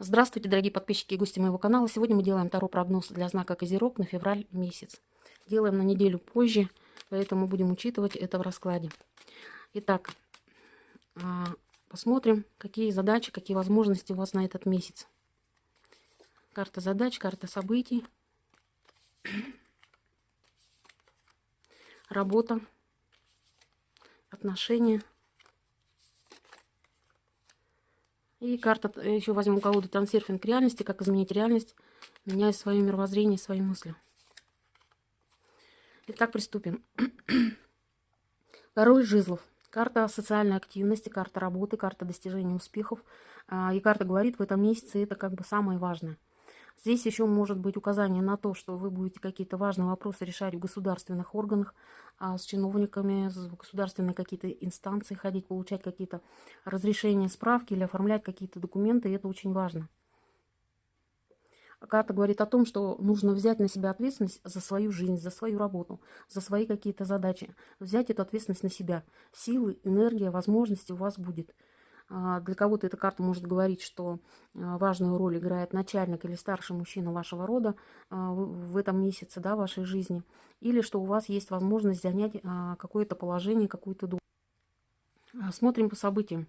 Здравствуйте, дорогие подписчики и гости моего канала. Сегодня мы делаем таро прогноз для знака Козерог на февраль месяц. Делаем на неделю позже, поэтому будем учитывать это в раскладе. Итак, а, посмотрим, какие задачи, какие возможности у вас на этот месяц. Карта задач, карта событий. Работа, отношения. И карта, э, еще возьмем колоду трансерфинг реальности, как изменить реальность, меняя свое мировоззрение, свои мысли. Итак, приступим. Король жезлов. Карта социальной активности, карта работы, карта достижения успехов. А, и карта говорит, в этом месяце это как бы самое важное. Здесь еще может быть указание на то, что вы будете какие-то важные вопросы решать в государственных органах, а, с чиновниками, в государственные какие-то инстанции ходить, получать какие-то разрешения, справки или оформлять какие-то документы, и это очень важно. Карта говорит о том, что нужно взять на себя ответственность за свою жизнь, за свою работу, за свои какие-то задачи. Взять эту ответственность на себя. Силы, энергия, возможности у вас будет. А, для кого-то эта карта может говорить, что а, важную роль играет начальник или старший мужчина вашего рода а, в этом месяце да, вашей жизни. Или что у вас есть возможность занять какое-то положение, какую-то долю. Смотрим по событиям.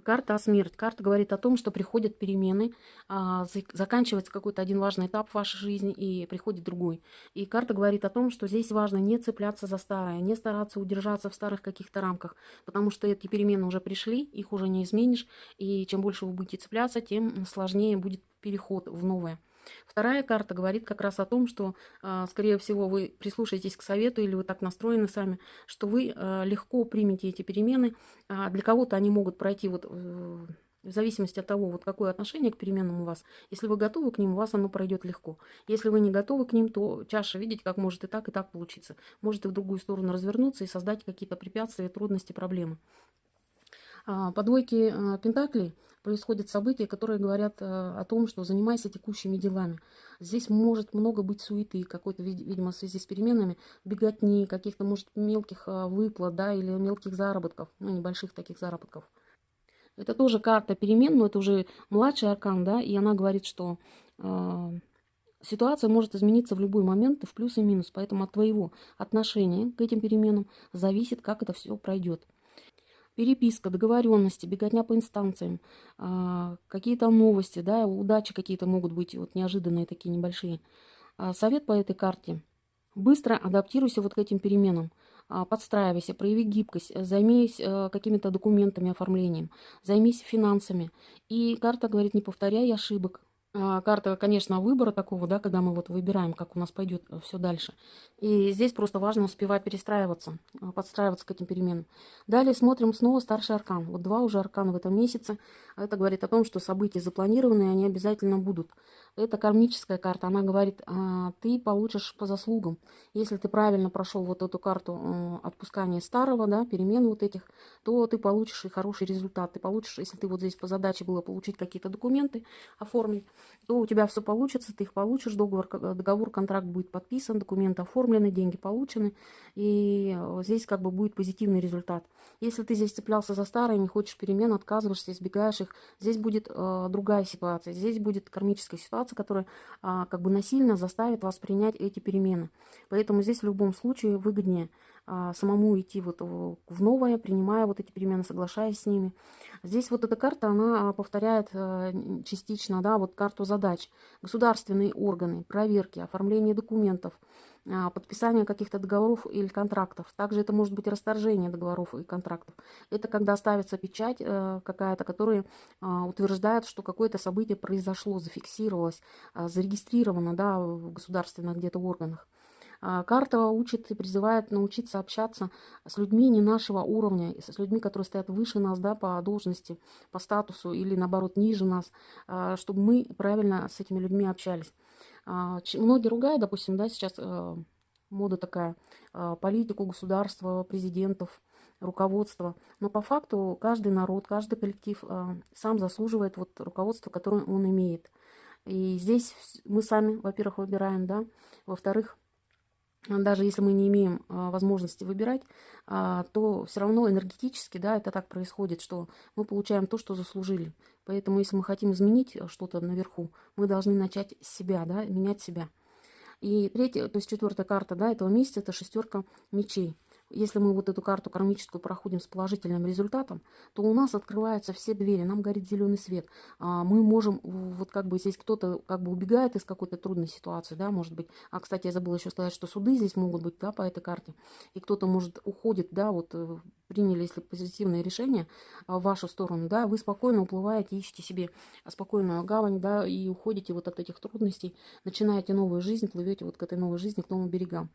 Карта смерть. Карта говорит о том, что приходят перемены, а, заканчивается какой-то один важный этап в вашей жизни и приходит другой. И карта говорит о том, что здесь важно не цепляться за старое, не стараться удержаться в старых каких-то рамках, потому что эти перемены уже пришли, их уже не изменишь, и чем больше вы будете цепляться, тем сложнее будет переход в новое. Вторая карта говорит как раз о том, что, а, скорее всего, вы прислушаетесь к совету или вы так настроены сами, что вы а, легко примете эти перемены. А для кого-то они могут пройти вот в зависимости от того, вот какое отношение к переменам у вас. Если вы готовы к ним, у вас оно пройдет легко. Если вы не готовы к ним, то чаша, видите, как может и так, и так получиться. Может и в другую сторону развернуться и создать какие-то препятствия, трудности, проблемы. По двойке Пентаклей происходят события, которые говорят э, о том, что занимайся текущими делами. Здесь может много быть суеты, какой-то, видимо, в связи с переменами, беготни, каких-то, может, мелких э, выплат, да, или мелких заработков, ну, небольших таких заработков. Это тоже карта перемен, но это уже младший аркан, да, и она говорит, что э, ситуация может измениться в любой момент, в плюс и минус, поэтому от твоего отношения к этим переменам зависит, как это все пройдет переписка, договоренности, беготня по инстанциям, а, какие-то новости, да, удачи какие-то могут быть вот неожиданные такие небольшие. А, совет по этой карте. Быстро адаптируйся вот к этим переменам. А, подстраивайся, прояви гибкость, займись какими-то документами, оформлением, займись финансами. И карта говорит, не повторяй ошибок, карта, конечно, выбора такого, да, когда мы вот выбираем, как у нас пойдет э, все дальше. И здесь просто важно успевать перестраиваться, а, подстраиваться к этим переменам. Далее смотрим снова старший аркан. Вот два уже аркана в этом месяце. Это говорит о том, что события запланированы, и они обязательно будут. Это кармическая карта. Она говорит, а, ты получишь по заслугам. Если ты правильно прошел вот эту карту э, отпускания старого, да, перемен вот этих, то ты получишь и хороший результат. Ты получишь, если ты вот здесь по задаче было получить какие-то документы, оформить, то у тебя все получится, ты их получишь, договор, договор, контракт будет подписан, документы оформлены, деньги получены, и э, здесь как бы будет позитивный результат. Если ты здесь цеплялся за старое, не хочешь перемен, отказываешься, избегаешь их, здесь будет э, другая ситуация, здесь будет кармическая ситуация, которая э, как бы насильно заставит вас принять эти перемены. Поэтому здесь в любом случае выгоднее а, самому идти вот в новое, принимая вот эти перемены, соглашаясь с ними. Здесь вот эта карта, она а, повторяет э, частично, да, вот карту задач. Государственные органы, проверки, оформление документов, а, подписание каких-то договоров или контрактов. Также это может быть расторжение договоров и контрактов. Это когда ставится печать э, какая-то, которая утверждает, что какое-то событие произошло, зафиксировалось, зарегистрировано да, в государственных где-то органах. А, карта учит и призывает научиться общаться с людьми не нашего уровня, с людьми, которые стоят выше нас да, по должности, по статусу или наоборот ниже нас, а, чтобы мы правильно с этими людьми общались. А, многие ругают, допустим, да, сейчас э, мода такая, политику государства, президентов, руководства. Но по факту каждый народ, каждый коллектив сам заслуживает вот руководства, которое он имеет. И здесь мы сами, во-первых, выбираем, да, во-вторых, даже если мы не имеем а, возможности выбирать, а, то все равно энергетически, да, это так происходит, что мы получаем то, что заслужили. Поэтому, если мы хотим изменить что-то наверху, мы должны начать с себя, да, менять себя. И третья, то есть четвертая карта, да, этого месяца, это шестерка мечей если мы вот эту карту кармическую проходим с положительным результатом, то у нас открываются все двери, нам горит зеленый свет. А, мы можем, вот как бы здесь кто-то как бы убегает из какой-то трудной ситуации, да, может быть. А, кстати, я забыла еще сказать, что суды здесь могут быть, да, по этой карте. И кто-то, может, уходит, да, вот э, приняли, если позитивное решение а, в вашу сторону, да, вы спокойно уплываете, ищете себе спокойную гавань, да, и уходите вот от этих трудностей, начинаете новую жизнь, плывете вот к этой новой жизни, к новым берегам.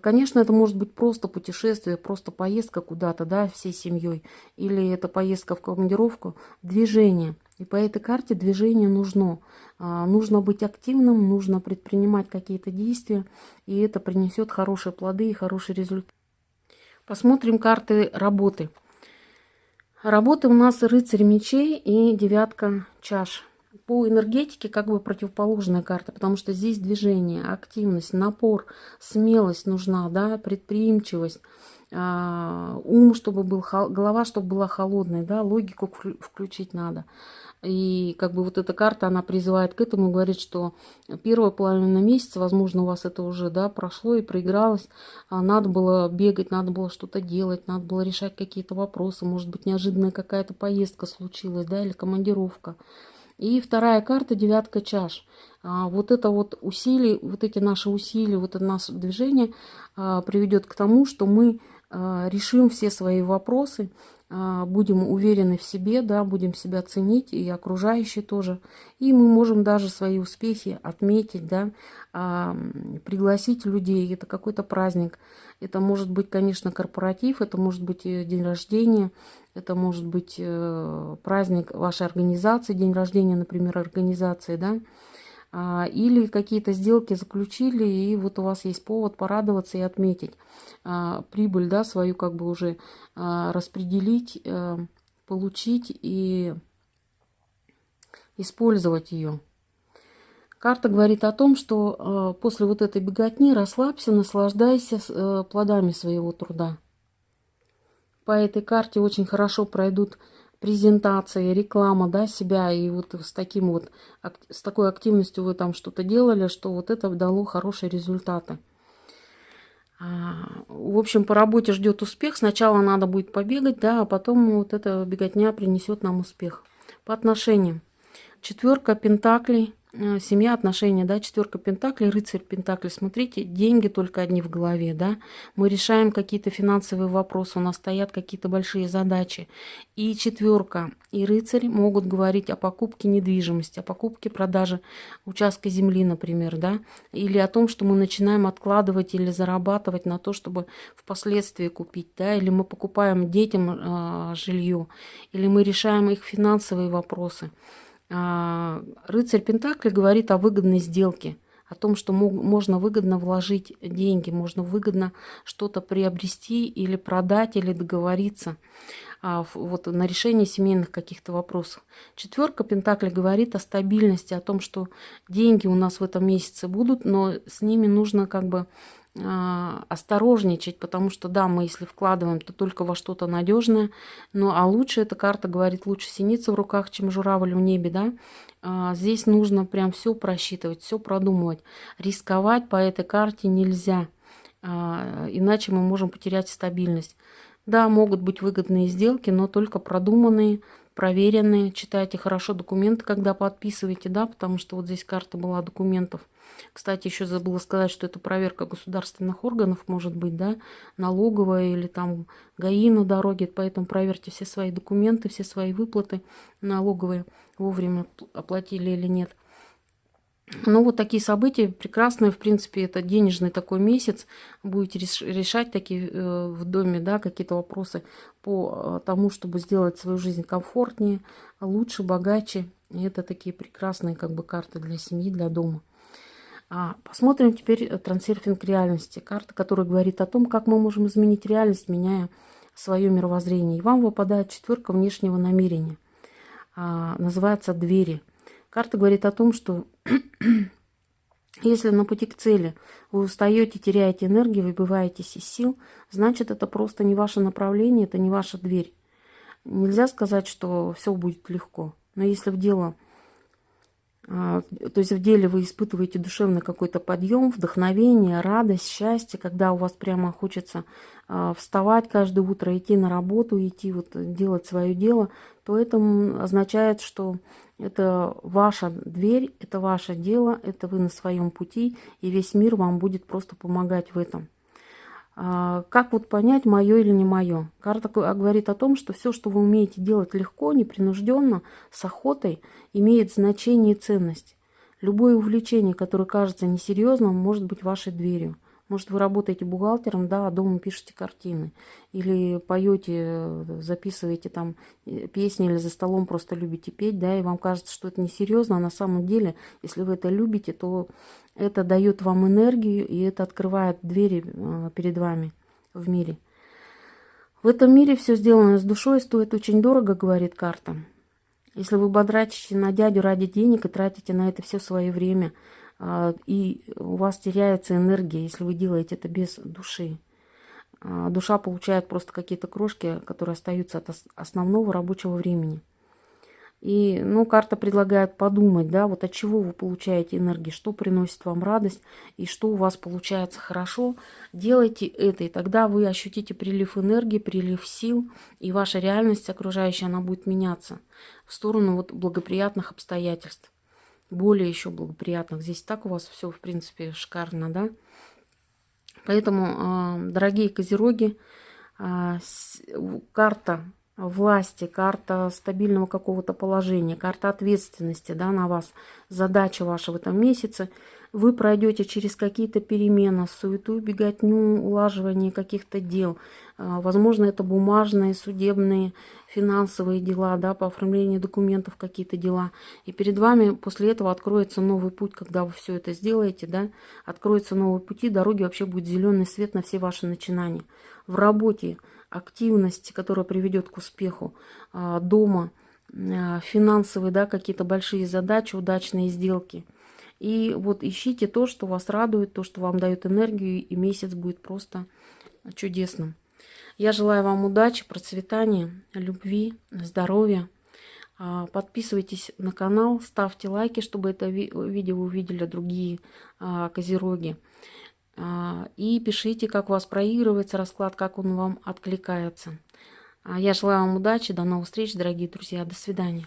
Конечно, это может быть просто путешествие, просто поездка куда-то, да, всей семьей, или это поездка в командировку, движение. И по этой карте движение нужно. А, нужно быть активным, нужно предпринимать какие-то действия, и это принесет хорошие плоды и хороший результат. Посмотрим карты работы. Работы у нас рыцарь мечей и девятка чаш. По энергетике как бы противоположная карта, потому что здесь движение, активность, напор, смелость нужна, да, предприимчивость, а, ум, чтобы был, голова, чтобы была холодной, да, логику включить надо. И как бы вот эта карта, она призывает к этому, говорит, что первая половина месяца, возможно, у вас это уже, да, прошло и проигралось. А надо было бегать, надо было что-то делать, надо было решать какие-то вопросы. Может быть, неожиданная какая-то поездка случилась, да, или командировка. И вторая карта, девятка чаш. А, вот это вот усилие, вот эти наши усилия, вот это наше движение а, приведет к тому, что мы решим все свои вопросы, а, будем уверены в себе, да, будем себя ценить, и окружающие тоже. И мы можем даже свои успехи отметить, да, а, пригласить людей. Это какой-то праздник. Это может быть, конечно, корпоратив, это может быть э, день рождения, это может быть э, праздник вашей организации, день рождения, например, организации, да, а, или какие-то сделки заключили, и вот у вас есть повод порадоваться и отметить а, прибыль, да, свою как бы уже а, распределить, э, получить и использовать ее. Карта говорит о том, что после вот этой беготни расслабься, наслаждайся э, плодами своего труда. По этой карте очень хорошо пройдут презентация, реклама, да, себя, и вот с таким вот, с такой активностью вы там что-то делали, что вот это дало хорошие результаты. А, в общем, по работе ждет успех. Сначала надо будет побегать, да, а потом вот эта беготня принесет нам успех. По отношениям. Четверка пентаклей семья, отношения, да, четверка пентаклей, рыцарь пентаклей. Смотрите, деньги только одни в голове, да. Мы решаем какие-то финансовые вопросы, у нас стоят какие-то большие задачи. И четверка, и рыцарь могут говорить о покупке недвижимости, о покупке, продаже участка земли, например, да, или о том, что мы начинаем откладывать или зарабатывать на то, чтобы впоследствии купить, да, или мы покупаем детям э, жилье, или мы решаем их финансовые вопросы. А, рыцарь Пентакли говорит о выгодной сделке, о том, что можно выгодно вложить деньги, можно выгодно что-то приобрести или продать, или договориться а, вот, на решение семейных каких-то вопросов. Четверка Пентакли говорит о стабильности, о том, что деньги у нас в этом месяце будут, но с ними нужно как бы осторожничать, потому что да, мы если вкладываем, то только во что-то надежное, ну а лучше эта карта говорит, лучше синица в руках, чем журавль в небе, да. А, здесь нужно прям все просчитывать, все продумывать. Рисковать по этой карте нельзя, а, иначе мы можем потерять стабильность. Да, могут быть выгодные сделки, но только продуманные, проверенные. Читайте хорошо документы, когда подписываете, да, потому что вот здесь карта была документов. Кстати, еще забыла сказать, что это проверка государственных органов, может быть, да, налоговая или там ГАИ на дороге, поэтому проверьте все свои документы, все свои выплаты налоговые, вовремя оплатили или нет. Ну, вот такие события прекрасные, в принципе, это денежный такой месяц. Будете решать такие э, в доме, да, какие-то вопросы по э, тому, чтобы сделать свою жизнь комфортнее, лучше, богаче. И это такие прекрасные как бы карты для семьи, для дома. А, посмотрим теперь э, трансерфинг реальности. Карта, которая говорит о том, как мы можем изменить реальность, меняя свое мировоззрение. И вам выпадает четверка внешнего намерения. А, называется «Двери». Карта говорит о том, что Если на пути к цели вы устаете, теряете энергию, выбиваетесь из сил, значит, это просто не ваше направление, это не ваша дверь. Нельзя сказать, что все будет легко. Но если в дело, то есть в деле вы испытываете душевный какой-то подъем, вдохновение, радость, счастье, когда у вас прямо хочется а, вставать каждое утро, идти на работу, идти вот делать свое дело, то это означает, что это ваша дверь, это ваше дело, это вы на своем пути, и весь мир вам будет просто помогать в этом. А, как вот понять, мое или не мое? Карта говорит о том, что все, что вы умеете делать легко, непринужденно, с охотой, имеет значение и ценность. Любое увлечение, которое кажется несерьезным, может быть вашей дверью. Может, вы работаете бухгалтером, да, а дома пишете картины. Или поете, записываете там э, песни, или за столом просто любите петь, да, и вам кажется, что это несерьезно, а на самом деле, если вы это любите, то это дает вам энергию, и это открывает двери э, перед вами в мире. В этом мире все сделано с душой, стоит очень дорого, говорит карта. Если вы бодрачите на дядю ради денег и тратите на это все свое время – и у вас теряется энергия, если вы делаете это без души. А, душа получает просто какие-то крошки, которые остаются от основного рабочего времени. И, ну, карта предлагает подумать, да, вот от чего вы получаете энергию, что приносит вам радость и что у вас получается хорошо. Делайте это, и тогда вы ощутите прилив энергии, прилив сил, и ваша реальность окружающая, она будет меняться в сторону вот благоприятных обстоятельств более еще благоприятных. Здесь так у вас все, в принципе, шикарно, да? Поэтому, а, дорогие козероги, а, карта власти, карта стабильного какого-то положения, карта ответственности да, на вас, задача ваша в этом месяце. Вы пройдете через какие-то перемены, суету, беготню, улаживание каких-то дел. А, возможно, это бумажные, судебные, финансовые дела, да, по оформлению документов какие-то дела. И перед вами после этого откроется новый путь, когда вы все это сделаете, да, откроются новые пути, дороги, вообще будет зеленый свет на все ваши начинания. В работе активность, которая приведет к успеху а, дома, а, финансовые, да, какие-то большие задачи, удачные сделки. И вот ищите то, что вас радует, то, что вам дает энергию, и месяц будет просто чудесным. Я желаю вам удачи, процветания, любви, здоровья. А, подписывайтесь на канал, ставьте лайки, чтобы это видео увидели другие козероги. А, и пишите, как у вас проигрывается расклад, как он вам откликается. А, я желаю вам удачи, до новых встреч, дорогие друзья, до свидания.